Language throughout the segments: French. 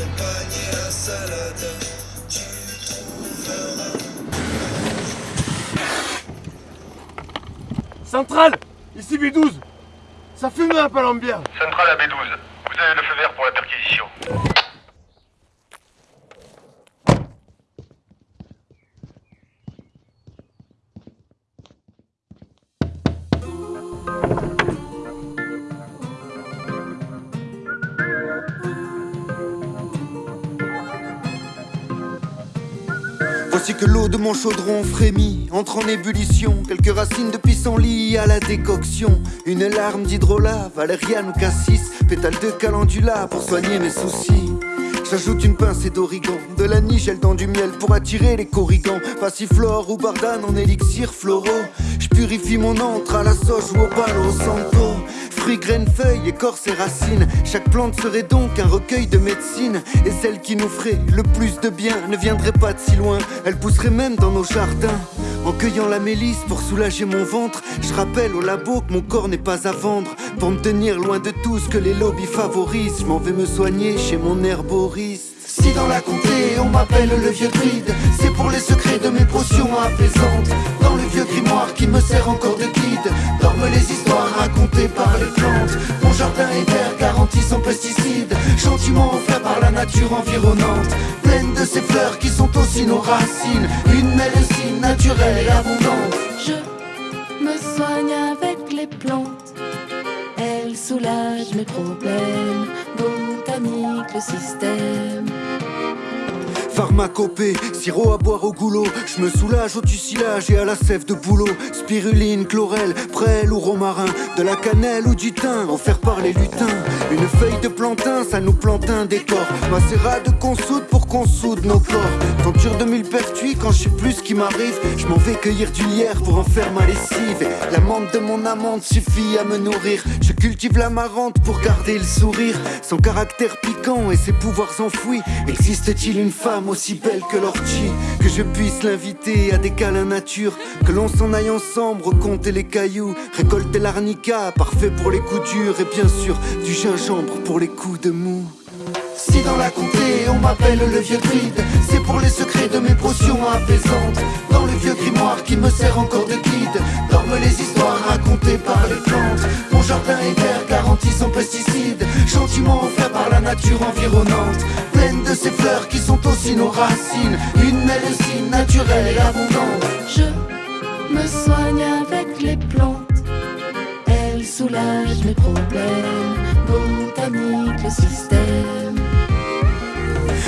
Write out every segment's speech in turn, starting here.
À salade, tu trouveras. Centrale Ici B12 Ça fume un Palambière Centrale à B12. Vous avez le feu vert pour la perquisition. Voici que l'eau de mon chaudron frémit, entre en ébullition. Quelques racines de pissenlit à la décoction. Une larme d'hydrolat, valériane ou cassis. Pétale de calendula pour soigner mes soucis. J'ajoute une pincée d'origan, de la nigelle dans du miel pour attirer les corrigans. Passiflore ou bardane en élixir floraux. Je purifie mon encre à la sauge ou au palo santo. Fruits, graines, feuilles, écorces et racines. Chaque plante serait donc un recueil de médecine. Et celle qui nous ferait le plus de bien ne viendrait pas de si loin. Elle pousserait même dans nos jardins. En cueillant la mélisse pour soulager mon ventre, je rappelle au labo que mon corps n'est pas à vendre. Pour me tenir loin de tout ce que les lobbies favorisent, je m'en vais me soigner chez mon herboriste. Si dans la comté on m'appelle le vieux druide, c'est pour les secrets de mes potions apaisantes. Dans le vieux grimoire qui me sert encore de guide, les histoires racontées par les plantes. Mon jardin est vert, garanti sans pesticides, gentiment offert par la nature environnante. Pleine de ces fleurs qui sont aussi nos racines, une médecine naturelle et abondante. Je me soigne avec les plantes. Elles soulagent mes problèmes. Botanique, le système. Pharmacopée, sirop à boire au goulot. Je me soulage au tucilage et à la sève de boulot. Spiruline, chlorelle, prêle ou romarin. De la cannelle ou du thym, offert par les lutins. Une feuille de plantain, ça nous plante un décor. Macérat de consoude pour qu'on soude nos corps. Tenture de millepertuis, quand je sais plus ce qui m'arrive. Je m'en vais cueillir du lierre pour en faire ma lessive. Et la menthe de mon amande suffit à me nourrir. Je cultive la marante pour garder le sourire. Son caractère piquant et ses pouvoirs enfouis. Existe-t-il une femme aussi belle que l'ortie. Que je puisse l'inviter à des câlins nature. Que l'on s'en aille ensemble, recompter les cailloux. Récolter l'arnica, parfait pour les coups durs. Et bien sûr, du gingembre pour les coups de mou. Si dans la comté on m'appelle le vieux druide, c'est pour les secrets de mes potions apaisantes. Dans le vieux grimoire qui me sert encore de guide, dorment les histoires racontées par les plantes. Mon jardin est vert, garanti sans pesticides, gentiment offert par la nature environnante. Racines, une médecine naturelle et abondante. Je me soigne avec les plantes. Elles soulagent mes problèmes. Botanique, le système.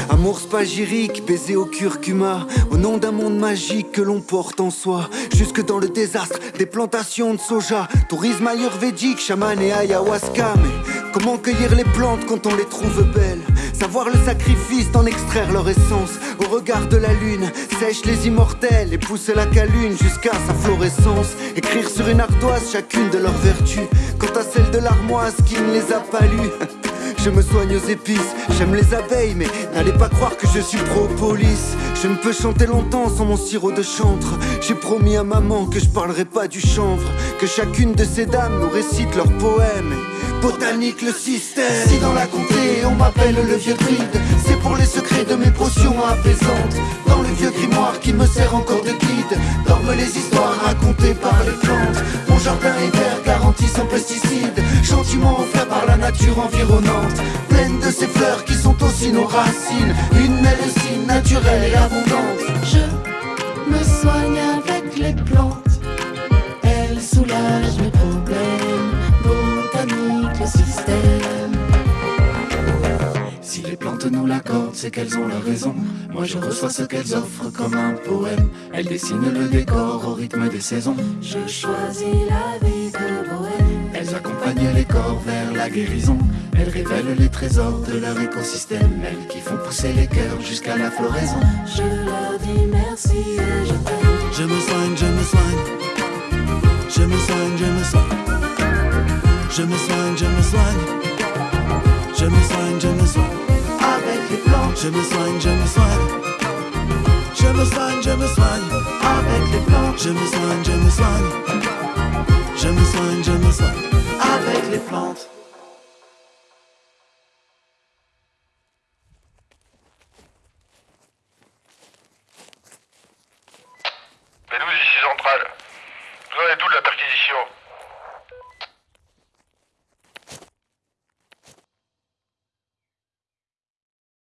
Amour spagyrique, baiser au curcuma, au nom d'un monde magique que l'on porte en soi. Jusque dans le désastre des plantations de soja, tourisme ayurvédique, chaman et ayahuasca. Mais comment cueillir les plantes quand on les trouve belles? Savoir le sacrifice d'en extraire leur essence. Au regard de la lune, sèche les immortels et pousse la calune jusqu'à sa florescence. Écrire sur une ardoise chacune de leurs vertus, quant à celle de l'armoise qui ne les a pas lues. Je me soigne aux épices, j'aime les abeilles, mais n'allez pas croire que je suis propolis. Je ne peux chanter longtemps sans mon sirop de chantre. J'ai promis à maman que je parlerai pas du chanvre, que chacune de ces dames nous récite leurs poèmes. Botanique le système. On m'appelle le vieux druide, c'est pour les secrets de mes potions apaisantes. Dans le vieux grimoire qui me sert encore de guide, dorment les histoires racontées par les plantes. Mon jardin est vert, garanti sans pesticides, gentiment offert par la nature environnante. Pleine de ces fleurs qui sont aussi nos racines, une médecine naturelle et abondante. C'est qu'elles ont la raison. Moi je reçois ce qu'elles offrent comme un poème. Elles dessinent le décor au rythme des saisons. Je choisis la vie de bohème. Elles accompagnent les corps vers la guérison. Elles révèlent les trésors de leur écosystème. Elles qui font pousser les cœurs jusqu'à la floraison. Je leur dis merci et je t'aime. Je me soigne, je me soigne. Je me soigne, je me soigne. Je me soigne, je me soigne. Je me soigne, je me soigne. Je me soigne, je me soigne. Je me soigne, je me soigne. Avec les plantes. Je me soigne, je me soigne. Je me soigne, je me soigne. Avec les plantes. Bédou, ici Centrale. Vous en êtes de la perquisition